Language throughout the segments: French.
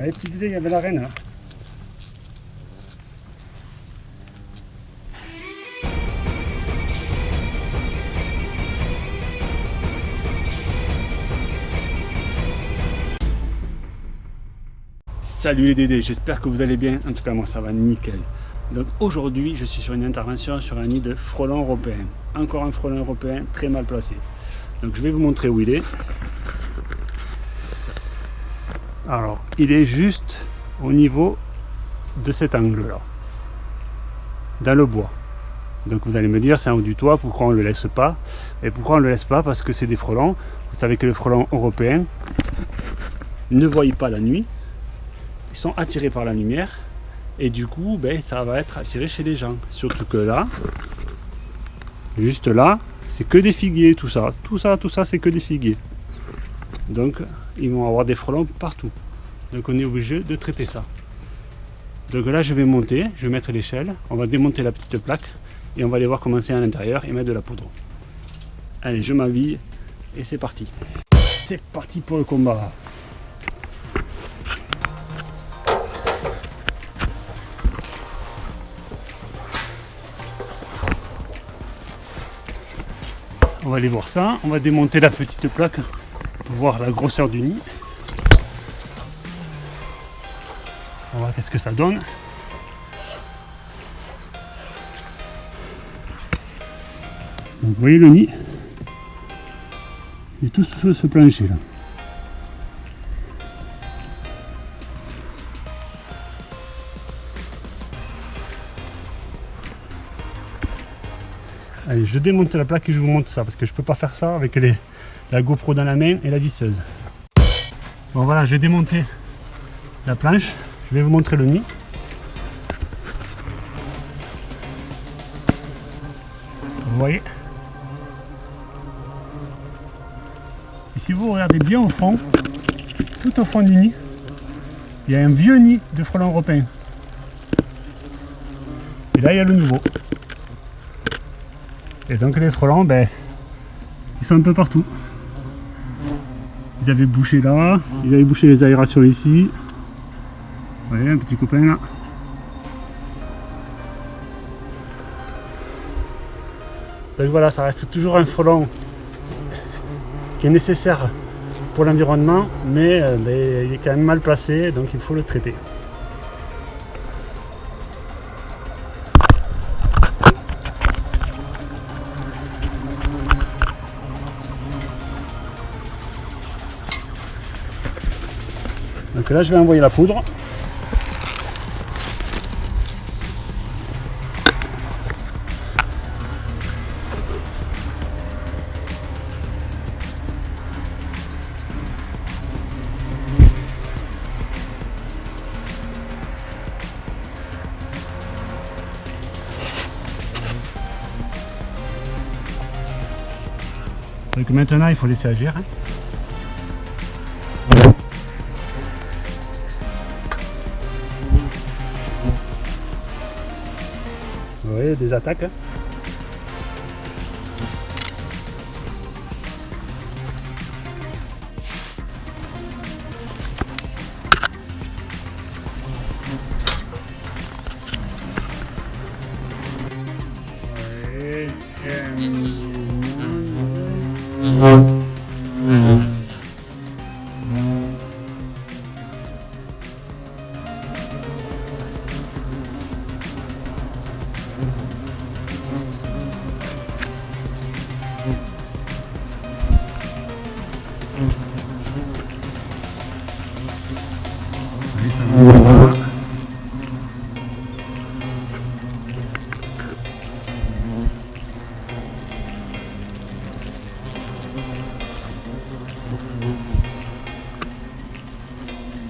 Allez, petite idée, il y avait la reine là. Salut les Dédés, j'espère que vous allez bien. En tout cas, moi ça va nickel. Donc aujourd'hui, je suis sur une intervention sur un nid de frelon européen. Encore un frelon européen très mal placé. Donc je vais vous montrer où il est. Alors, il est juste au niveau de cet angle-là, dans le bois. Donc vous allez me dire, c'est en haut du toit, pourquoi on ne le laisse pas? Et pourquoi on ne le laisse pas? Parce que c'est des frelons. Vous savez que les frelons européens ne voient pas la nuit. Ils sont attirés par la lumière. Et du coup, ben, ça va être attiré chez les gens. Surtout que là, juste là, c'est que des figuiers, tout ça. Tout ça, tout ça, c'est que des figuiers. Donc, ils vont avoir des frelons partout. Donc, on est obligé de traiter ça. Donc là, je vais monter, je vais mettre l'échelle. On va démonter la petite plaque et on va aller voir comment c'est à l'intérieur et mettre de la poudre. Allez, je m'habille et c'est parti. C'est parti pour le combat. On va aller voir ça. On va démonter la petite plaque voir la grosseur du nid. On va voir qu'est-ce que ça donne. vous voyez le nid? Il est tout sur ce plancher là. Allez, je démonte la plaque et je vous montre ça parce que je peux pas faire ça avec les, la GoPro dans la main et la visseuse. Bon voilà, j'ai démonté la planche. Je vais vous montrer le nid. Vous voyez? Et si vous regardez bien au fond, tout au fond du nid, il y a un vieux nid de frelons européens. Et là, il y a le nouveau. Et donc les frelons, ben, ils sont un peu partout. Ils avaient bouché là, ils avaient bouché les aérations ici. Voyez, un petit copain là. Donc voilà, ça reste toujours un frelon qui est nécessaire pour l'environnement, mais euh, il est quand même mal placé, donc il faut le traiter. Donc là, je vais envoyer la poudre. Donc maintenant, il faut laisser agir. Hein. Voyez, des attaques. Hein.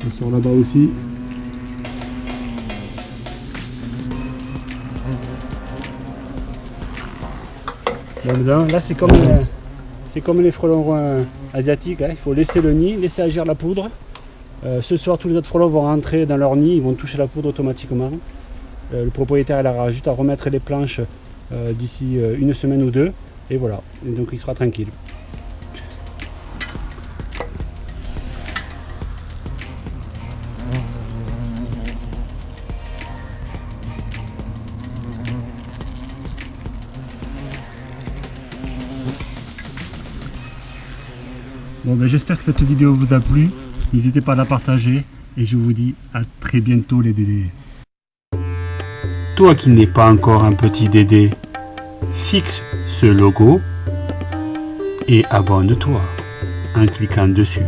Ça sort là-bas aussi. Là, c'est comme, euh, comme les frelons euh, asiatiques. Hein. Il faut laisser le nid, laisser agir la poudre. Euh, ce soir, tous les autres frelons vont rentrer dans leur nid, ils vont toucher la poudre automatiquement. Euh, le propriétaire il aura juste à remettre les planches euh, d'ici euh, une semaine ou deux, et voilà, donc il sera tranquille. Bon, ben, j'espère que cette vidéo vous a plu. N'hésitez pas à la partager et je vous dis à très bientôt les Dédés. Toi qui n'es pas encore un petit Dédé, fixe ce logo et abonne-toi en cliquant dessus.